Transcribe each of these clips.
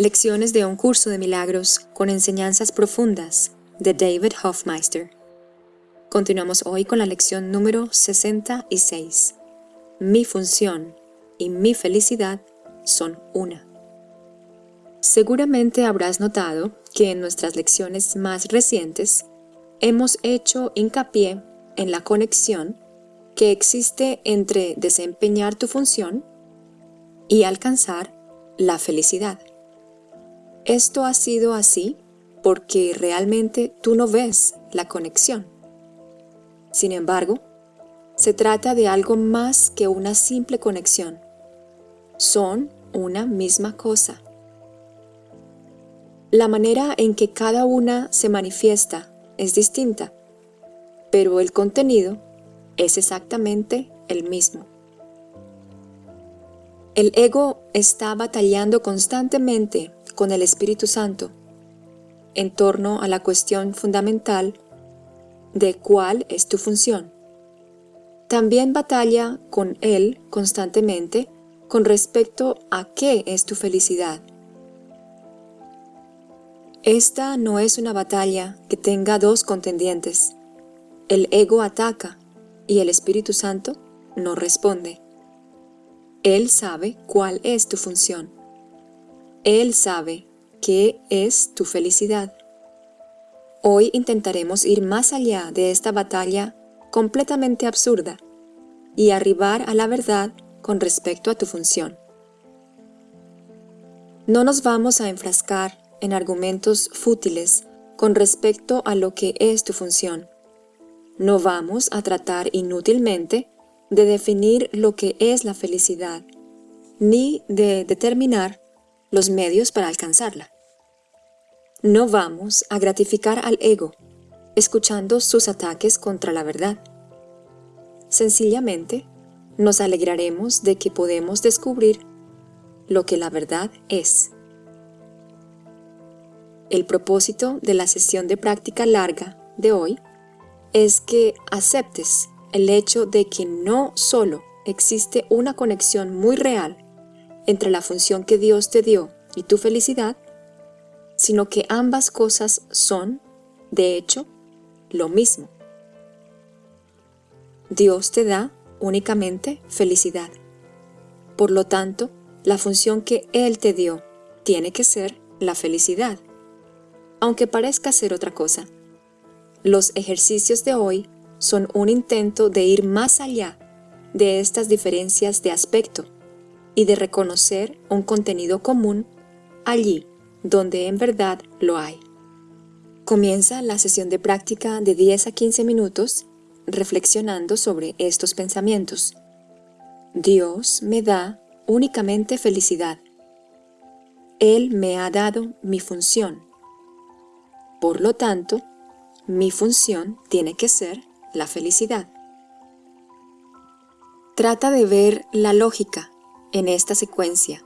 Lecciones de un curso de milagros con enseñanzas profundas de David Hofmeister. Continuamos hoy con la lección número 66. Mi función y mi felicidad son una. Seguramente habrás notado que en nuestras lecciones más recientes hemos hecho hincapié en la conexión que existe entre desempeñar tu función y alcanzar la felicidad. Esto ha sido así porque realmente tú no ves la conexión. Sin embargo, se trata de algo más que una simple conexión. Son una misma cosa. La manera en que cada una se manifiesta es distinta, pero el contenido es exactamente el mismo. El ego está batallando constantemente con el Espíritu Santo en torno a la cuestión fundamental de cuál es tu función. También batalla con Él constantemente con respecto a qué es tu felicidad. Esta no es una batalla que tenga dos contendientes. El ego ataca y el Espíritu Santo no responde. Él sabe cuál es tu función. Él sabe qué es tu felicidad. Hoy intentaremos ir más allá de esta batalla completamente absurda y arribar a la verdad con respecto a tu función. No nos vamos a enfrascar en argumentos fútiles con respecto a lo que es tu función. No vamos a tratar inútilmente de definir lo que es la felicidad, ni de determinar los medios para alcanzarla. No vamos a gratificar al ego, escuchando sus ataques contra la verdad. Sencillamente, nos alegraremos de que podemos descubrir lo que la verdad es. El propósito de la sesión de práctica larga de hoy es que aceptes el hecho de que no solo existe una conexión muy real entre la función que Dios te dio y tu felicidad, sino que ambas cosas son, de hecho, lo mismo. Dios te da únicamente felicidad. Por lo tanto, la función que Él te dio tiene que ser la felicidad, aunque parezca ser otra cosa. Los ejercicios de hoy son un intento de ir más allá de estas diferencias de aspecto y de reconocer un contenido común allí donde en verdad lo hay. Comienza la sesión de práctica de 10 a 15 minutos reflexionando sobre estos pensamientos. Dios me da únicamente felicidad. Él me ha dado mi función. Por lo tanto, mi función tiene que ser la felicidad. Trata de ver la lógica en esta secuencia,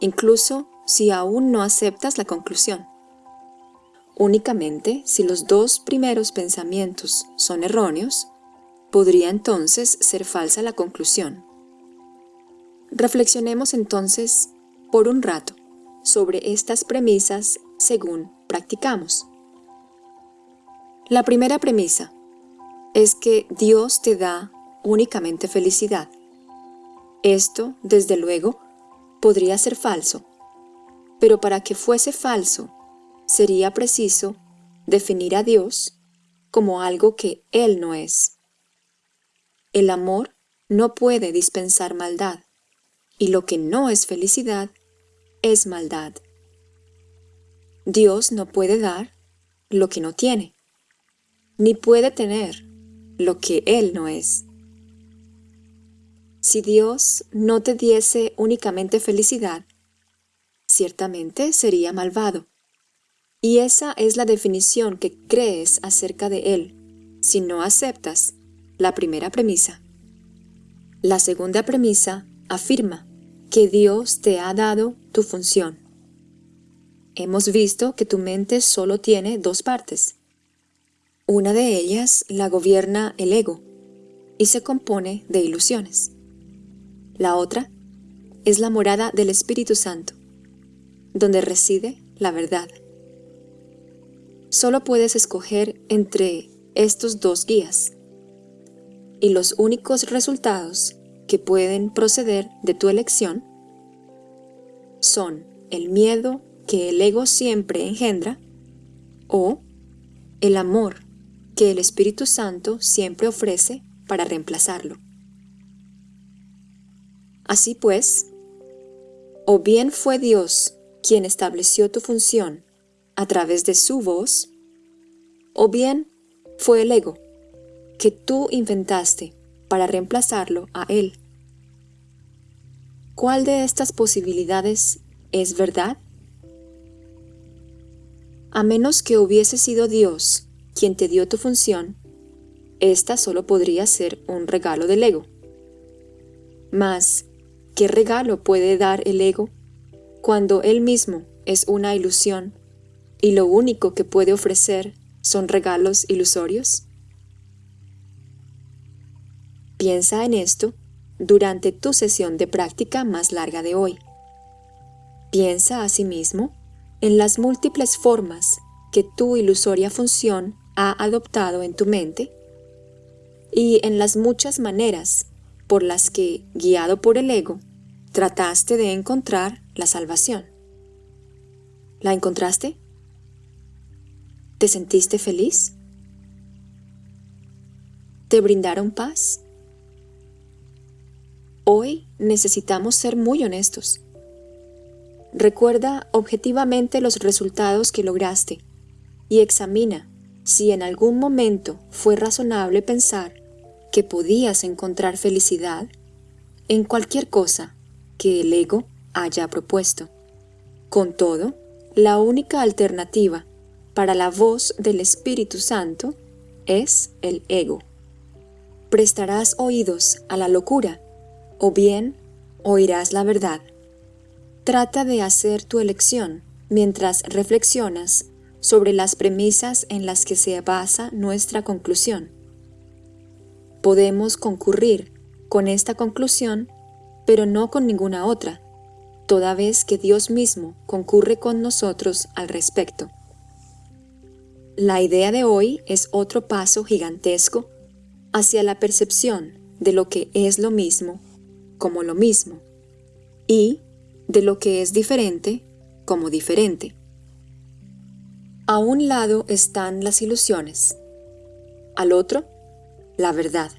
incluso si aún no aceptas la conclusión. Únicamente si los dos primeros pensamientos son erróneos, podría entonces ser falsa la conclusión. Reflexionemos entonces por un rato sobre estas premisas según practicamos. La primera premisa es que Dios te da únicamente felicidad. Esto, desde luego, podría ser falso, pero para que fuese falso, sería preciso definir a Dios como algo que Él no es. El amor no puede dispensar maldad, y lo que no es felicidad es maldad. Dios no puede dar lo que no tiene, ni puede tener lo que Él no es. Si Dios no te diese únicamente felicidad, ciertamente sería malvado. Y esa es la definición que crees acerca de Él, si no aceptas la primera premisa. La segunda premisa afirma que Dios te ha dado tu función. Hemos visto que tu mente solo tiene dos partes. Una de ellas la gobierna el ego y se compone de ilusiones. La otra es la morada del Espíritu Santo. donde reside la verdad. Solo puedes escoger entre estos dos guías y los únicos resultados que pueden proceder de tu elección son el miedo que el ego siempre engendra o el amor que el Espíritu Santo siempre ofrece para reemplazarlo. Así pues, o bien fue Dios quien estableció tu función a través de su voz, o bien fue el ego que tú inventaste para reemplazarlo a él. ¿Cuál de estas posibilidades es verdad? A menos que hubiese sido Dios quien te dio tu función, esta solo podría ser un regalo del ego. Mas, ¿qué regalo puede dar el ego cuando él mismo es una ilusión y lo único que puede ofrecer son regalos ilusorios? Piensa en esto durante tu sesión de práctica más larga de hoy. Piensa asimismo en las múltiples formas que tu ilusoria función ha adoptado en tu mente y en las muchas maneras por las que, guiado por el ego, trataste de encontrar la salvación. ¿La encontraste? ¿Te sentiste feliz? ¿Te brindaron paz? Hoy necesitamos ser muy honestos. Recuerda objetivamente los resultados que lograste y examina si en algún momento fue razonable pensar que podías encontrar felicidad en cualquier cosa que el ego haya propuesto. Con todo, la única alternativa para la voz del Espíritu Santo es el ego. Prestarás oídos a la locura o bien oirás la verdad. Trata de hacer tu elección mientras reflexionas sobre las premisas en las que se basa nuestra conclusión. Podemos concurrir con esta conclusión, pero no con ninguna otra, toda vez que Dios mismo concurre con nosotros al respecto. La idea de hoy es otro paso gigantesco hacia la percepción de lo que es lo mismo como lo mismo y de lo que es diferente como diferente. A un lado están las ilusiones, al otro, la verdad.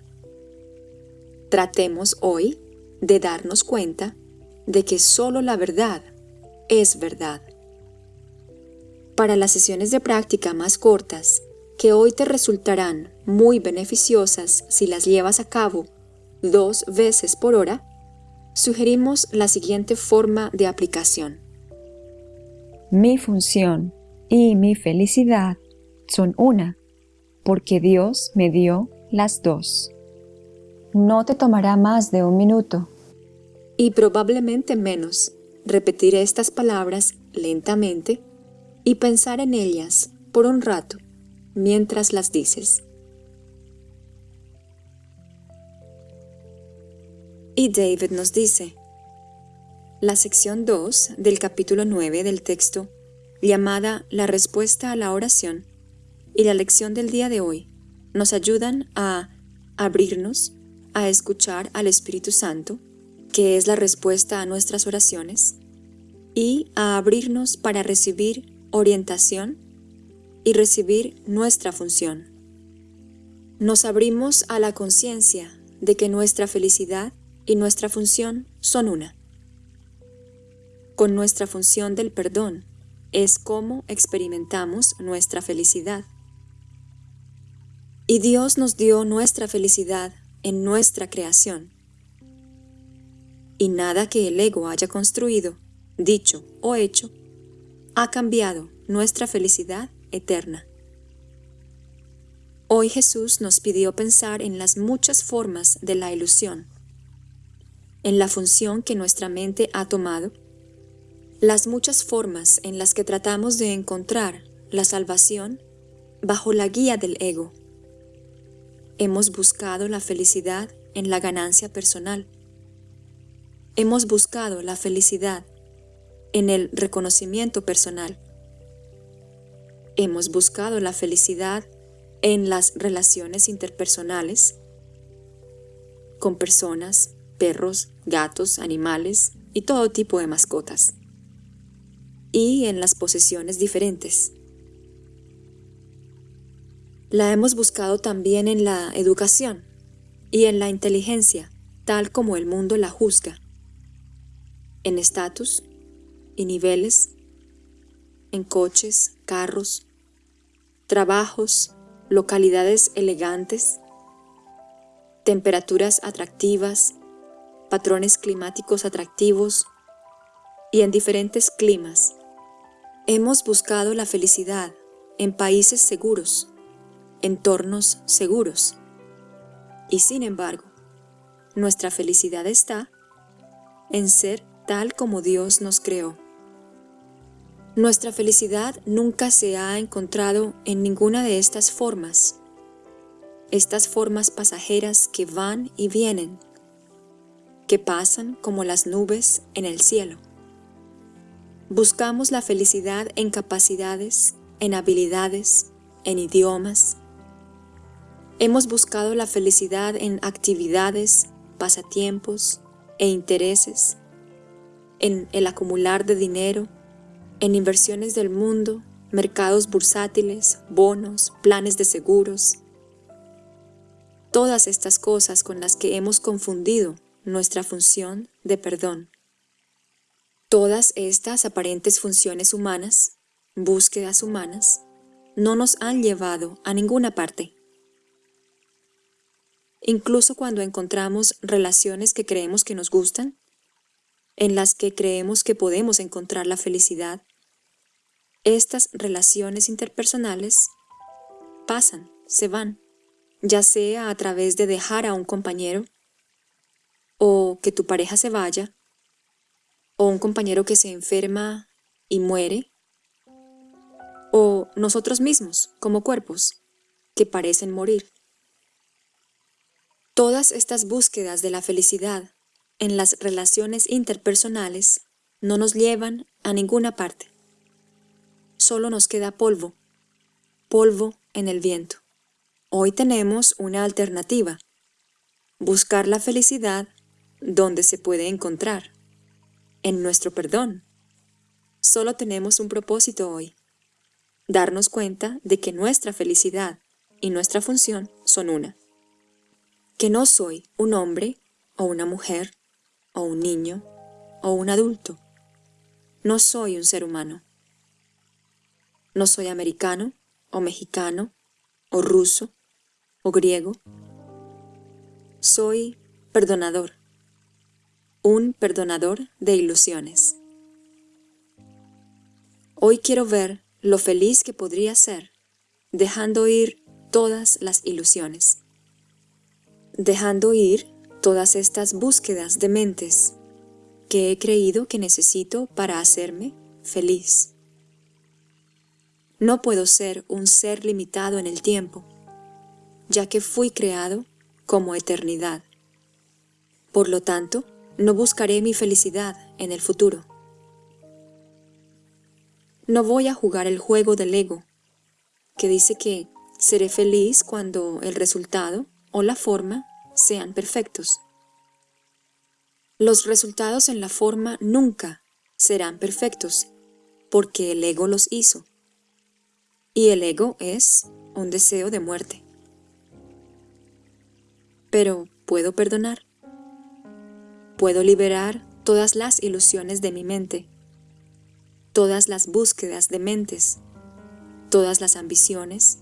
Tratemos hoy de darnos cuenta de que solo la verdad es verdad. Para las sesiones de práctica más cortas, que hoy te resultarán muy beneficiosas si las llevas a cabo dos veces por hora, sugerimos la siguiente forma de aplicación. Mi función y mi felicidad son una, porque Dios me dio las dos. No te tomará más de un minuto. Y probablemente menos repetir estas palabras lentamente y pensar en ellas por un rato mientras las dices. Y David nos dice, la sección 2 del capítulo 9 del texto, llamada La respuesta a la oración, y la lección del día de hoy, nos ayudan a abrirnos a escuchar al Espíritu Santo, que es la respuesta a nuestras oraciones, y a abrirnos para recibir orientación y recibir nuestra función. Nos abrimos a la conciencia de que nuestra felicidad y nuestra función son una. Con nuestra función del perdón es como experimentamos nuestra felicidad. Y Dios nos dio nuestra felicidad en nuestra creación. Y nada que el ego haya construido, dicho o hecho, ha cambiado nuestra felicidad eterna. Hoy Jesús nos pidió pensar en las muchas formas de la ilusión en la función que nuestra mente ha tomado, las muchas formas en las que tratamos de encontrar la salvación bajo la guía del ego. Hemos buscado la felicidad en la ganancia personal. Hemos buscado la felicidad en el reconocimiento personal. Hemos buscado la felicidad en las relaciones interpersonales con personas, perros, gatos, animales y todo tipo de mascotas. Y en las posesiones diferentes. La hemos buscado también en la educación y en la inteligencia, tal como el mundo la juzga, en estatus y niveles, en coches, carros, trabajos, localidades elegantes, temperaturas atractivas, patrones climáticos atractivos y en diferentes climas. Hemos buscado la felicidad en países seguros, entornos seguros. Y sin embargo, nuestra felicidad está en ser tal como Dios nos creó. Nuestra felicidad nunca se ha encontrado en ninguna de estas formas, estas formas pasajeras que van y vienen, que pasan como las nubes en el cielo. Buscamos la felicidad en capacidades, en habilidades, en idiomas. Hemos buscado la felicidad en actividades, pasatiempos e intereses, en el acumular de dinero, en inversiones del mundo, mercados bursátiles, bonos, planes de seguros. Todas estas cosas con las que hemos confundido nuestra función de perdón. Todas estas aparentes funciones humanas, búsquedas humanas, no nos han llevado a ninguna parte. Incluso cuando encontramos relaciones que creemos que nos gustan, en las que creemos que podemos encontrar la felicidad, estas relaciones interpersonales pasan, se van, ya sea a través de dejar a un compañero, o que tu pareja se vaya, o un compañero que se enferma y muere, o nosotros mismos como cuerpos que parecen morir. Todas estas búsquedas de la felicidad en las relaciones interpersonales no nos llevan a ninguna parte. Solo nos queda polvo, polvo en el viento. Hoy tenemos una alternativa, buscar la felicidad donde se puede encontrar, en nuestro perdón. Solo tenemos un propósito hoy, darnos cuenta de que nuestra felicidad y nuestra función son una. Que no soy un hombre o una mujer o un niño o un adulto. No soy un ser humano. No soy americano o mexicano o ruso o griego. Soy perdonador, un perdonador de ilusiones. Hoy quiero ver lo feliz que podría ser dejando ir todas las ilusiones, dejando ir todas estas búsquedas de mentes que he creído que necesito para hacerme feliz. No puedo ser un ser limitado en el tiempo, ya que fui creado como eternidad. Por lo tanto, no buscaré mi felicidad en el futuro. No voy a jugar el juego del ego, que dice que seré feliz cuando el resultado o la forma sean perfectos. Los resultados en la forma nunca serán perfectos, porque el ego los hizo. Y el ego es un deseo de muerte. Pero puedo perdonar. Puedo liberar todas las ilusiones de mi mente, todas las búsquedas de mentes, todas las ambiciones,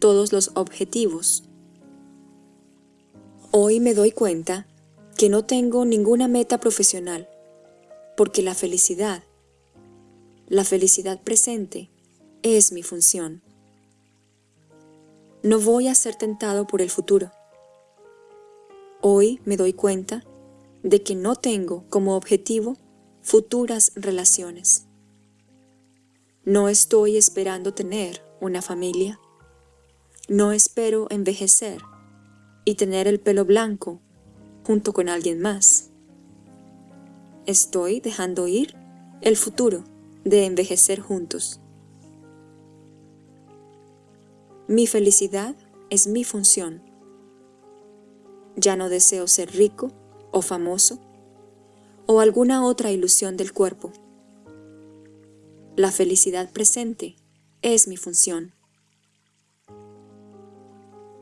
todos los objetivos, Hoy me doy cuenta que no tengo ninguna meta profesional, porque la felicidad, la felicidad presente, es mi función. No voy a ser tentado por el futuro. Hoy me doy cuenta de que no tengo como objetivo futuras relaciones. No estoy esperando tener una familia. No espero envejecer y tener el pelo blanco junto con alguien más. Estoy dejando ir el futuro de envejecer juntos. Mi felicidad es mi función. Ya no deseo ser rico o famoso o alguna otra ilusión del cuerpo. La felicidad presente es mi función.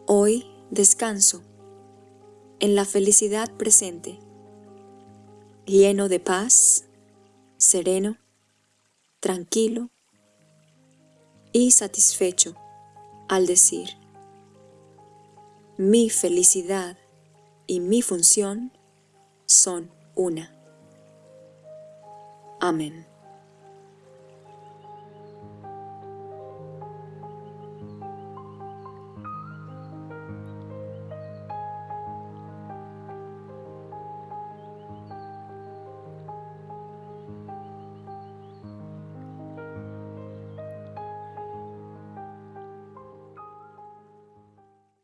Hoy descanso en la felicidad presente, lleno de paz, sereno, tranquilo y satisfecho al decir, mi felicidad y mi función son una. Amén.